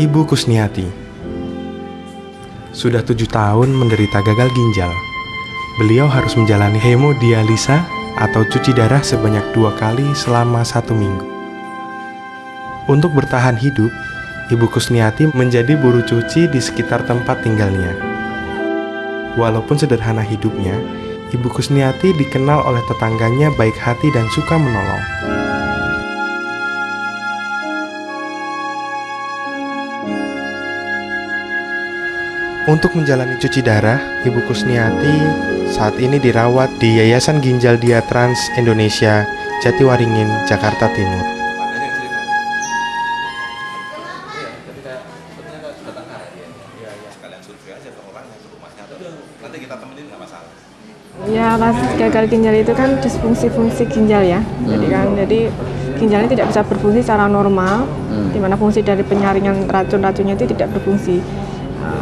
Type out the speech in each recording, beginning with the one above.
Ibu Kusniati. Sudah tujuh tahun menderita gagal ginjal. Beliau harus menjalani hemodialisa atau cuci darah sebanyak dua kali selama satu minggu. Untuk bertahan hidup, Ibu Kusniati menjadi buruh cuci di sekitar tempat tinggalnya. Walaupun sederhana hidupnya, Ibu Kusniati dikenal oleh tetangganya baik hati dan suka menolong. Untuk menjalani cuci darah, Ibu Kusniati saat ini dirawat di Yayasan Ginjal Dia Trans Indonesia, Jatiwaringin, Jakarta Timur. Ya, pas gagal ginjal itu kan disfungsi-fungsi ginjal ya. Jadi kan, jadi ginjalnya tidak bisa berfungsi secara normal, di mana fungsi dari penyaringan racun-racunnya itu tidak berfungsi.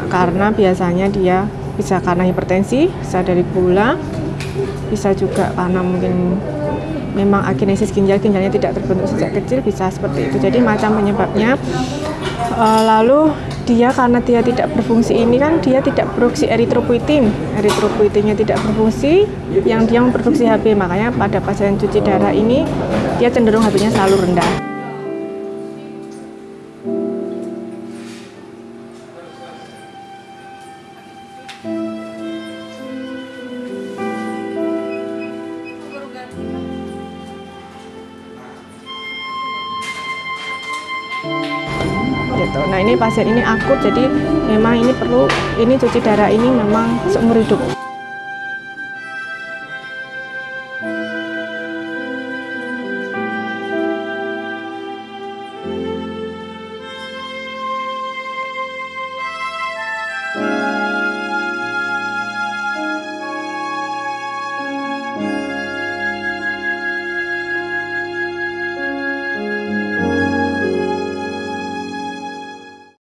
Karena biasanya dia bisa karena hipertensi, bisa dari gula, bisa juga karena mungkin memang akinesis ginjal ginjalnya tidak terbentuk sejak kecil bisa seperti itu. Jadi macam penyebabnya. Uh, lalu dia karena dia tidak berfungsi ini kan dia tidak produksi eritropoietin eritropoietinnya tidak berfungsi yang dia memproduksi HB makanya pada pasien cuci darah ini dia cenderung HB-nya selalu rendah gitu. Nah ini pasien ini akut jadi memang ini perlu ini cuci darah ini memang seumur hidup.